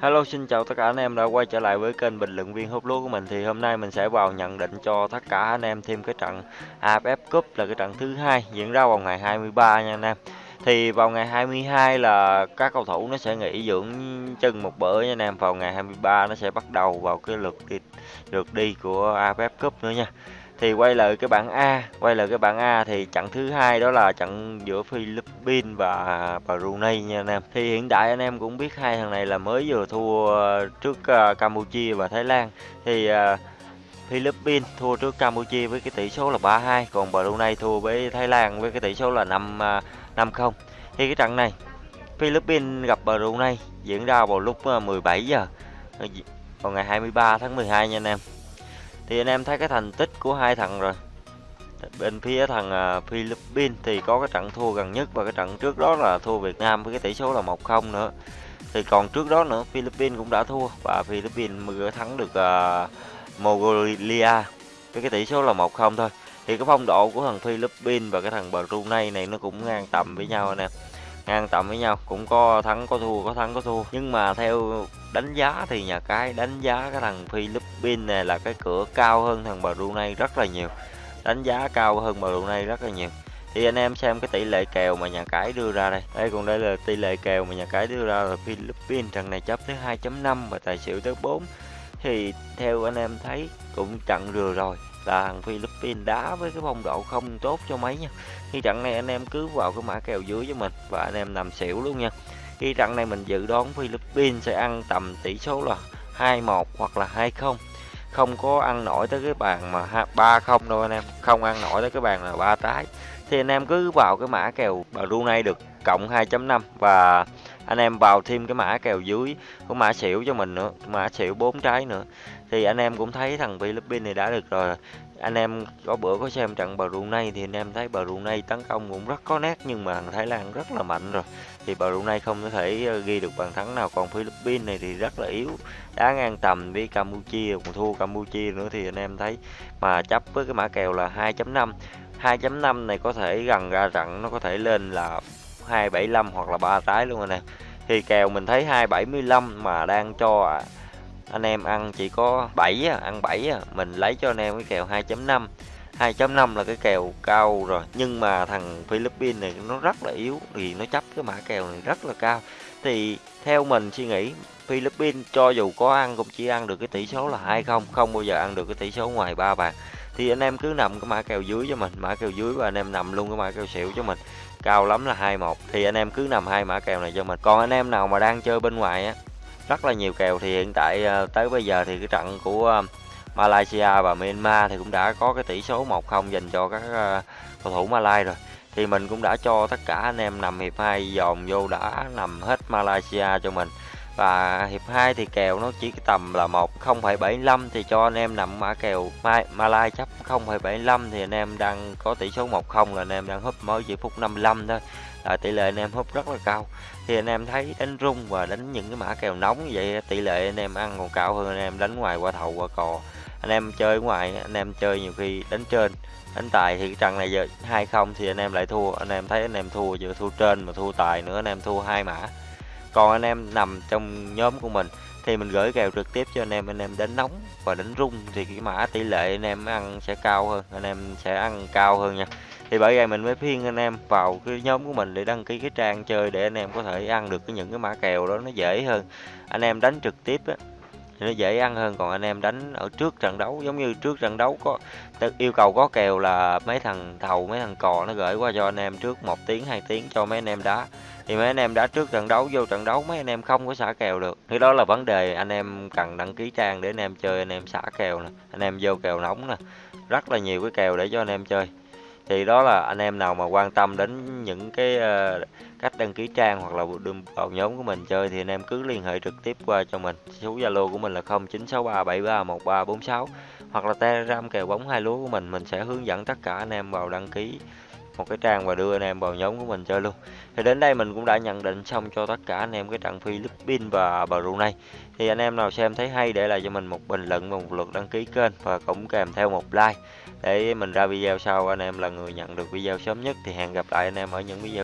Hello, xin chào tất cả anh em đã quay trở lại với kênh bình luận viên hút lúa của mình thì hôm nay mình sẽ vào nhận định cho tất cả anh em thêm cái trận AFF Cup là cái trận thứ hai diễn ra vào ngày 23 nha anh em. Thì vào ngày 22 là các cầu thủ nó sẽ nghỉ dưỡng chân một bữa nha anh em. Vào ngày 23 nó sẽ bắt đầu vào cái lượt đi lượt đi của AFF Cup nữa nha thì quay lại cái bảng A quay lại cái bảng A thì trận thứ hai đó là trận giữa Philippines và Brunei nha anh em. Thì hiện tại anh em cũng biết hai thằng này là mới vừa thua trước à, Campuchia và Thái Lan. Thì uh, Philippines thua trước Campuchia với cái tỷ số là 3-2 còn Brunei thua với Thái Lan với cái tỷ số là 5 5 0 thì cái trận này Philippines gặp Brunei diễn ra vào lúc à, 17 giờ ờ, vào ngày 23 tháng 12 nha anh em thì anh em thấy cái thành tích của hai thằng rồi. Bên phía thằng à, Philippines thì có cái trận thua gần nhất và cái trận trước đó là thua Việt Nam với cái tỷ số là 1-0 nữa. Thì còn trước đó nữa Philippines cũng đã thua và Philippines mới thắng được uh, Mongolia với cái tỷ số là 1-0 thôi. Thì cái phong độ của thằng Philippines và cái thằng Brunei này nó cũng ngang tầm với nhau anh em ngang tầm với nhau. Cũng có thắng có thua có thắng có thua. Nhưng mà theo đánh giá thì nhà cái đánh giá cái thằng Philippines này là cái cửa cao hơn thằng Brunei rất là nhiều. Đánh giá cao hơn Brunei rất là nhiều. Thì anh em xem cái tỷ lệ kèo mà nhà cái đưa ra đây. Đây còn đây là tỷ lệ kèo mà nhà cái đưa ra là Philippines. Thằng này chấp tới 2.5 và tài xỉu tới 4 thì theo anh em thấy cũng trận vừa rồi là thằng Philippines đá với cái phong độ không tốt cho mấy nha. Khi trận này anh em cứ vào cái mã kèo dưới cho mình và anh em nằm xỉu luôn nha khi trận này mình dự đoán Philippines sẽ ăn tầm tỷ số là 2-1 hoặc là 2-0 không. Có ăn nổi tới cái bàn mà 3-0 đâu anh em. Không ăn nổi tới cái bàn là ba trái thì anh em cứ vào cái mã kèo Brunei được, cộng 2.5 và anh em vào thêm cái mã kèo dưới của mã xỉu cho mình nữa, mã xỉu bốn trái nữa. Thì anh em cũng thấy thằng Philippines này đã được rồi anh em có bữa có xem trận Brunei thì anh em thấy Brunei tấn công cũng rất có nét, nhưng mà thằng Thái Lan rất là mạnh rồi. Thì Brunei không có thể ờ, ghi được bàn thắng nào. Còn Philippines này thì rất là yếu, đá ngang tầm với Campuchia, còn thua Campuchia nữa thì anh em thấy mà chấp với cái mã kèo là 2.5 2.5 này có thể gần ra trận, nó có thể lên là 275 hoặc là ba trái luôn anh em. Thì kèo mình thấy 275 mà đang cho anh em ăn chỉ có 7 ăn 7 mình lấy cho anh em cái kèo 2.5 2.5 là cái kèo cao rồi, nhưng mà thằng Philippines này nó rất là yếu, thì nó chấp cái mã kèo này rất là cao. Thì theo mình suy nghĩ, Philippines cho dù có ăn cũng chỉ ăn được cái tỷ số là 20 không bao giờ ăn được cái tỷ số ngoài ba bàn. Thì anh em cứ nằm cái mã kèo dưới cho mình, mã kèo dưới và anh em nằm luôn cái mã kèo xỉu cho mình. Cao lắm là 21 thì anh em cứ nằm hai mã kèo này cho mình. Còn anh em nào mà đang chơi bên ngoài á rất là nhiều kèo thì hiện tại ờ, tới bây giờ thì cái trận của ờ, Malaysia và Myanmar thì cũng đã có cái tỷ số 1-0 dành cho các ờ, cầu thủ Malay rồi. Thì mình cũng đã cho tất cả anh em nằm hiệp 2 dòm vô đã nằm hết Malaysia cho mình và hiệp 2 thì kèo nó chỉ tầm là 1 0,75 thì cho anh em nằm mã kèo Malai chấp 0,75 thì anh em đang có tỷ số 1-0 là anh em đang húp mới chỉ phút 55 thôi là tỷ lệ anh em húp rất là cao thì anh em thấy đánh rung và đánh những cái mã kèo nóng như vậy tỷ lệ anh em ăn còn cao hơn anh em đánh ngoài qua thầu qua cò anh em chơi ngoài anh em chơi nhiều khi đánh trên đánh tài thì cái trận này giờ hai không thì anh em lại thua anh em thấy anh em thua vừa thua trên mà thua tài nữa anh em thua hai mã còn anh em nằm trong nhóm của mình thì mình gửi kèo trực tiếp cho anh em. Anh em đánh nóng và đánh rung thì cái mã tỷ lệ anh em ăn sẽ cao hơn, anh em sẽ ăn cao hơn nha. Thì bởi vậy mình mới phiên anh em vào cái nhóm của mình để đăng ký cái trang chơi để anh em có thể ăn được cái những cái mã kèo đó nó dễ hơn. Anh em đánh trực tiếp á thì nó dễ ăn hơn còn anh em đánh ở trước trận đấu giống như trước trận đấu có yêu cầu có kèo là mấy thằng thầu mấy thằng cò nó gửi qua cho anh em trước một tiếng hai tiếng cho mấy anh em đá thì mấy anh em đã trước trận đấu vô trận đấu mấy anh em không có xả kèo được thì đó là vấn đề anh em cần đăng ký trang để anh em chơi anh em xả kèo nè anh em vô kèo nóng nè rất là nhiều cái kèo để cho anh em chơi thì đó là anh em nào mà quan tâm đến những cái uh, cách đăng ký trang hoặc là vào nhóm của mình chơi thì anh em cứ liên hệ trực tiếp qua cho mình. Số zalo của mình là 0963731346 hoặc là telegram kèo bóng hai lúa của mình. Mình sẽ hướng dẫn tất cả anh em vào đăng ký một cái trang và đưa anh em vào nhóm của mình chơi luôn. Thì đến đây mình cũng đã nhận định xong cho tất cả anh em cái trận Philippines và Brunei. Thì anh em nào xem thấy hay để lại cho mình một bình luận và một lượt đăng ký kênh và cũng kèm theo một like để mình ra video sau anh em là người nhận được video sớm nhất. Thì hẹn gặp lại anh em ở những video